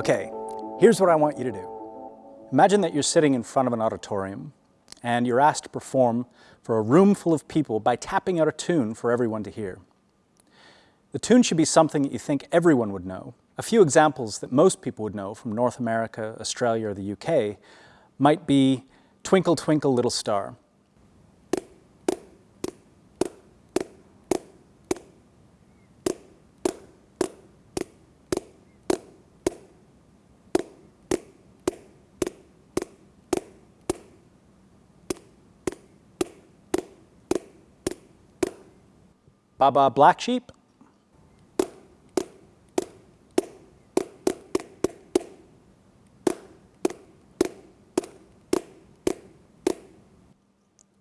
Okay, here's what I want you to do. Imagine that you're sitting in front of an auditorium and you're asked to perform for a room full of people by tapping out a tune for everyone to hear. The tune should be something that you think everyone would know. A few examples that most people would know from North America, Australia, or the UK might be Twinkle Twinkle Little Star. Baa Baa Black Sheep.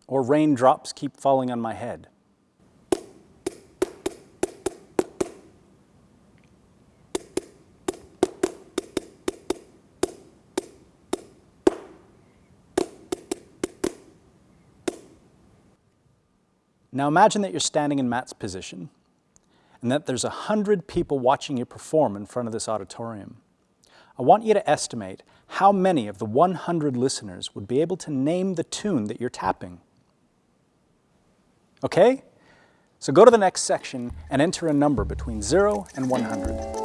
Or raindrops keep falling on my head. Now imagine that you're standing in Matt's position and that there's a hundred people watching you perform in front of this auditorium. I want you to estimate how many of the 100 listeners would be able to name the tune that you're tapping. Okay? So go to the next section and enter a number between 0 and 100.